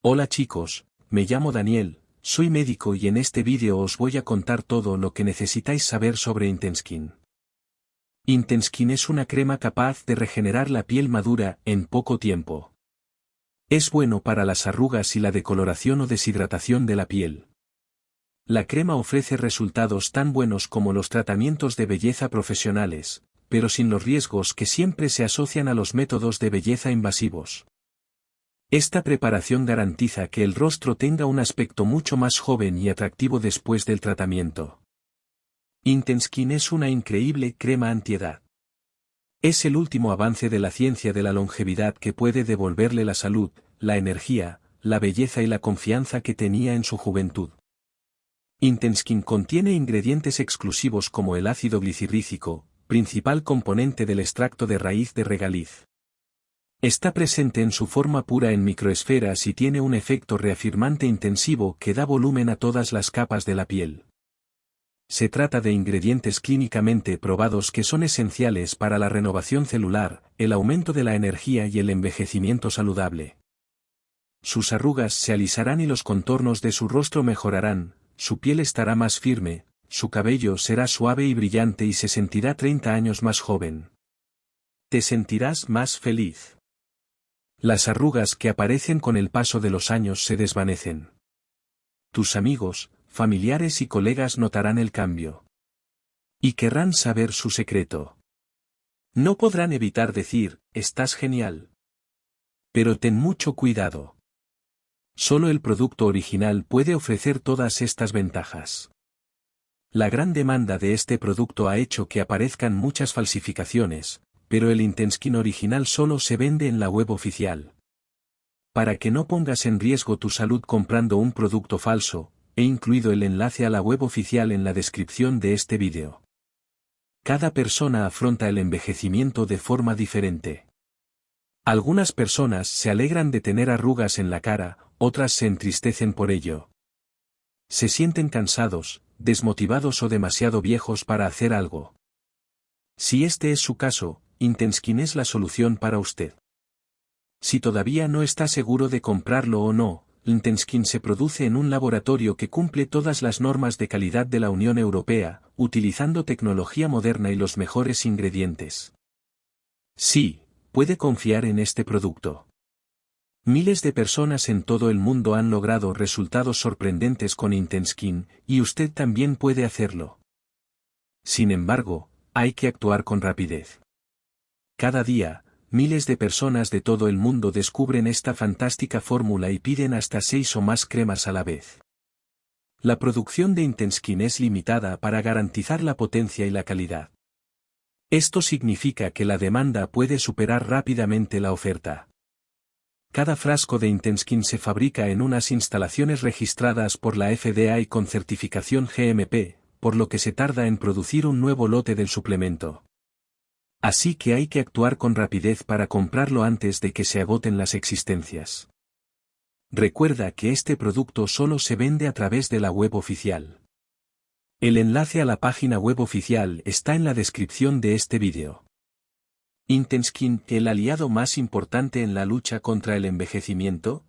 Hola chicos, me llamo Daniel, soy médico y en este vídeo os voy a contar todo lo que necesitáis saber sobre Intenskin. Intenskin es una crema capaz de regenerar la piel madura en poco tiempo. Es bueno para las arrugas y la decoloración o deshidratación de la piel. La crema ofrece resultados tan buenos como los tratamientos de belleza profesionales, pero sin los riesgos que siempre se asocian a los métodos de belleza invasivos. Esta preparación garantiza que el rostro tenga un aspecto mucho más joven y atractivo después del tratamiento. Intenskin es una increíble crema antiedad. Es el último avance de la ciencia de la longevidad que puede devolverle la salud, la energía, la belleza y la confianza que tenía en su juventud. Intenskin contiene ingredientes exclusivos como el ácido glicirrícico, principal componente del extracto de raíz de regaliz. Está presente en su forma pura en microesferas y tiene un efecto reafirmante intensivo que da volumen a todas las capas de la piel. Se trata de ingredientes clínicamente probados que son esenciales para la renovación celular, el aumento de la energía y el envejecimiento saludable. Sus arrugas se alisarán y los contornos de su rostro mejorarán, su piel estará más firme, su cabello será suave y brillante y se sentirá 30 años más joven. Te sentirás más feliz. Las arrugas que aparecen con el paso de los años se desvanecen. Tus amigos, familiares y colegas notarán el cambio. Y querrán saber su secreto. No podrán evitar decir, estás genial. Pero ten mucho cuidado. Solo el producto original puede ofrecer todas estas ventajas. La gran demanda de este producto ha hecho que aparezcan muchas falsificaciones, pero el Intenskin original solo se vende en la web oficial. Para que no pongas en riesgo tu salud comprando un producto falso, he incluido el enlace a la web oficial en la descripción de este vídeo. Cada persona afronta el envejecimiento de forma diferente. Algunas personas se alegran de tener arrugas en la cara, otras se entristecen por ello. Se sienten cansados, desmotivados o demasiado viejos para hacer algo. Si este es su caso, Intenskin es la solución para usted. Si todavía no está seguro de comprarlo o no, Intenskin se produce en un laboratorio que cumple todas las normas de calidad de la Unión Europea, utilizando tecnología moderna y los mejores ingredientes. Sí, puede confiar en este producto. Miles de personas en todo el mundo han logrado resultados sorprendentes con Intenskin, y usted también puede hacerlo. Sin embargo, hay que actuar con rapidez. Cada día, miles de personas de todo el mundo descubren esta fantástica fórmula y piden hasta seis o más cremas a la vez. La producción de Intenskin es limitada para garantizar la potencia y la calidad. Esto significa que la demanda puede superar rápidamente la oferta. Cada frasco de Intenskin se fabrica en unas instalaciones registradas por la FDA y con certificación GMP, por lo que se tarda en producir un nuevo lote del suplemento. Así que hay que actuar con rapidez para comprarlo antes de que se agoten las existencias. Recuerda que este producto solo se vende a través de la web oficial. El enlace a la página web oficial está en la descripción de este vídeo. Intenskin, el aliado más importante en la lucha contra el envejecimiento,